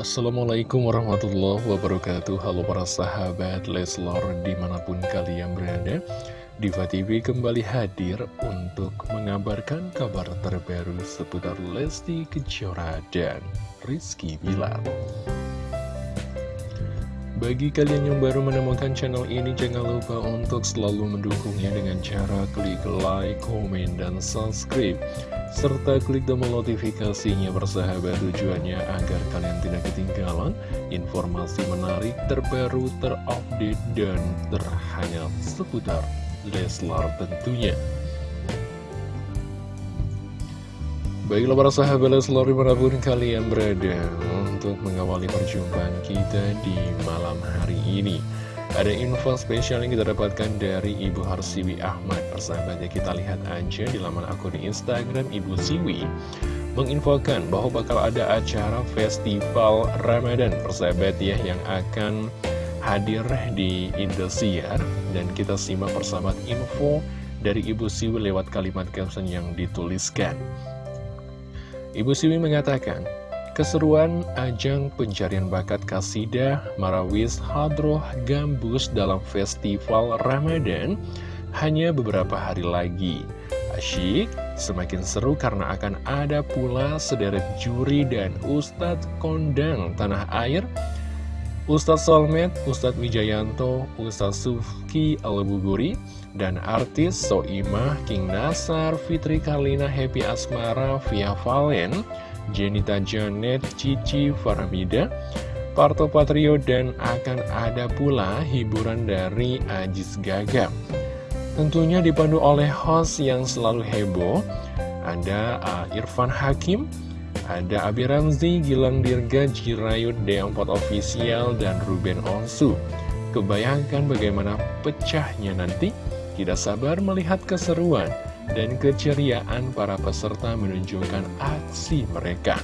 Assalamualaikum warahmatullahi wabarakatuh. Halo para sahabat Leslor di mana pun kalian berada Diva TV kembali hadir untuk mengabarkan kabar terbaru seputar Lesti Kejora dan Rizky Bilar bagi kalian yang baru menemukan channel ini, jangan lupa untuk selalu mendukungnya dengan cara klik like, komen, dan subscribe. Serta klik tombol notifikasinya bersahabat tujuannya agar kalian tidak ketinggalan informasi menarik, terbaru, terupdate, dan terhangat seputar Leslar tentunya. Baiklah para sahabat Leslar di mana pun kalian berada untuk mengawali perjumpaan kita di malam hari ini. Ada info spesial yang kita dapatkan dari Ibu Harsiwi Ahmad. Persahabatnya kita lihat aja di laman akun Instagram Ibu Siwi. Menginfokan bahwa bakal ada acara festival Ramadan Persahabat ya yang akan hadir di Indosiar. Dan kita simak persahabat info dari Ibu Siwi lewat kalimat caption yang dituliskan Ibu Siwi mengatakan, keseruan ajang pencarian bakat kasidah Marawis Hadroh Gambus dalam festival Ramadan hanya beberapa hari lagi. Asyik, semakin seru karena akan ada pula sederet juri dan Ustadz Kondang Tanah Air Ustadz Solmed, Ustadz Wijayanto, Ustadz Sufki Al-Buguri, dan artis Soimah, King Nasar, Fitri Karlina, Happy Asmara, Via Valen, Jenita Janet, Cici Faramida, Parto Patrio, dan akan ada pula hiburan dari Ajis Gaga. Tentunya dipandu oleh host yang selalu heboh, ada uh, Irfan Hakim, ada Abi Ramzi, Gilang Dirga, Jirayut, Deongpot Official, dan Ruben Onsu. Kebayangkan bagaimana pecahnya nanti? Tidak sabar melihat keseruan dan keceriaan para peserta menunjukkan aksi mereka.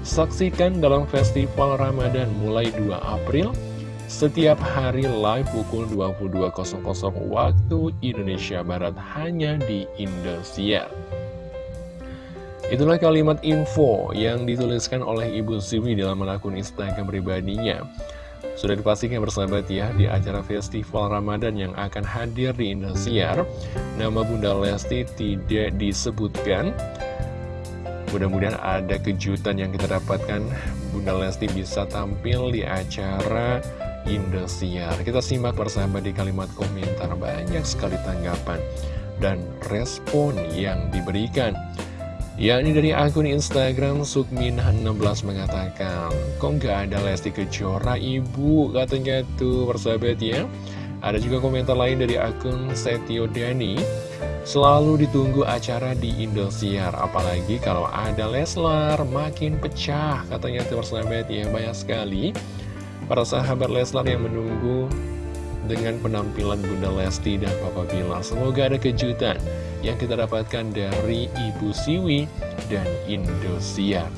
Saksikan dalam festival Ramadan mulai 2 April, setiap hari live pukul 22.00 waktu Indonesia Barat hanya di Indosiar. Itulah kalimat info yang dituliskan oleh Ibu Siwi dalam akun Instagram pribadinya. Sudah dipastikan bersahabat ya di acara festival Ramadan yang akan hadir di Indosiar. Nama Bunda Lesti tidak disebutkan. Mudah-mudahan ada kejutan yang kita dapatkan. Bunda Lesti bisa tampil di acara Indosiar. Kita simak bersahabat di kalimat komentar banyak sekali tanggapan dan respon yang diberikan. Ya, ini dari akun Instagram Sukmin16 mengatakan, Kok nggak ada Lesti Kejora, Ibu? Katanya tuh, persahabat ya. Ada juga komentar lain dari akun Setio Dani. Selalu ditunggu acara di Indosiar, apalagi kalau ada Leslar, makin pecah. Katanya tuh, persahabat ya, banyak sekali. Para sahabat Leslar yang menunggu dengan penampilan Bunda Lesti dan Papa Bilar. Semoga ada kejutan yang kita dapatkan dari Ibu Siwi dan Indosiar.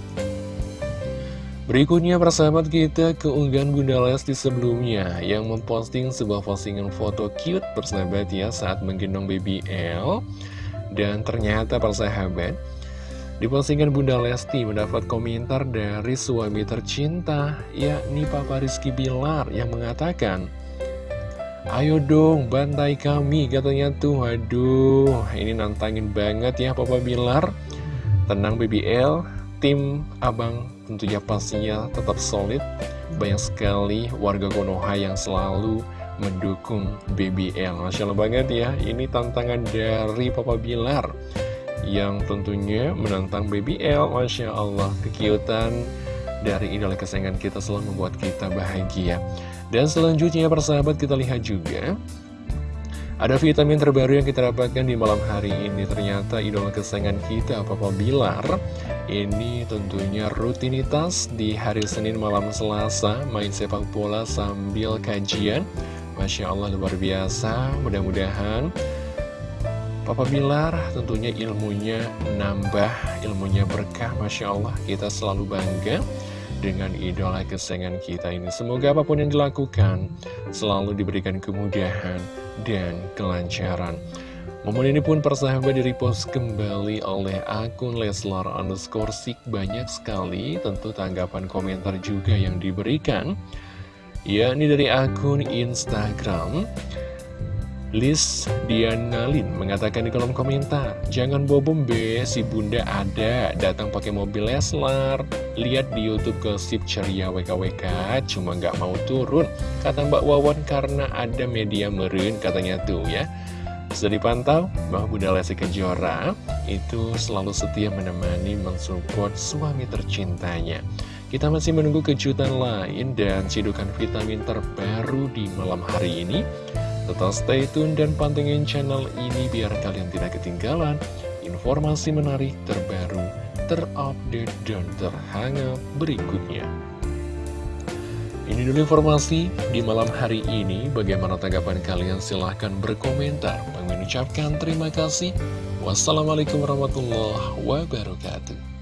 Berikutnya persahabat kita keunggahan Bunda Lesti sebelumnya yang memposting sebuah postingan foto cute persahabat ya saat menggendong baby L dan ternyata persahabat di postingan Bunda Lesti mendapat komentar dari suami tercinta yakni Papa Rizky Bilar yang mengatakan Ayo dong, bantai kami, katanya tuh. Aduh, ini nantangin banget ya Papa Bilar. Tenang BBL, tim abang tentunya pastinya tetap solid. Banyak sekali warga Konoha yang selalu mendukung BBL. Masya Allah banget ya, ini tantangan dari Papa Bilar. Yang tentunya menantang BBL, Masya Allah, kekiutan dari idola kesayangan kita selalu membuat kita bahagia. Dan selanjutnya persahabat kita lihat juga ada vitamin terbaru yang kita dapatkan di malam hari ini. Ternyata idola kesayangan kita Papa Bilar Ini tentunya rutinitas di hari Senin malam Selasa. Main sepak bola sambil kajian. Masya Allah luar biasa. Mudah-mudahan Papa Bilar tentunya ilmunya nambah Ilmunya berkah. Masya Allah kita selalu bangga dengan idola kesayangan kita ini. Semoga apa pun yang dilakukan selalu diberikan kemudahan dan kelancaran. Momen ini pun persahabat di repost kembali oleh akun Leslar underscore Sik Banyak sekali tentu tanggapan komentar juga yang diberikan Ya, ini dari akun Instagram Liz Dianalin mengatakan di kolom komentar Jangan bobom be, si bunda ada Datang pakai mobil Leslar Lihat di Youtube ke Sip Ceria WKWK Cuma nggak mau turun Kata Mbak Wawan karena ada media meren Katanya tuh ya sudah dipantau bahwa Bunda Lesti Kejora itu selalu setia menemani mensupport suami tercintanya. Kita masih menunggu kejutan lain dan cidukan vitamin terbaru di malam hari ini. Tetap stay tune dan pantengin channel ini biar kalian tidak ketinggalan informasi menarik terbaru, terupdate, dan terhangat berikutnya. Ini dulu informasi di malam hari ini. Bagaimana tanggapan kalian? Silahkan berkomentar. Mengucapkan terima kasih. Wassalamualaikum warahmatullahi wabarakatuh.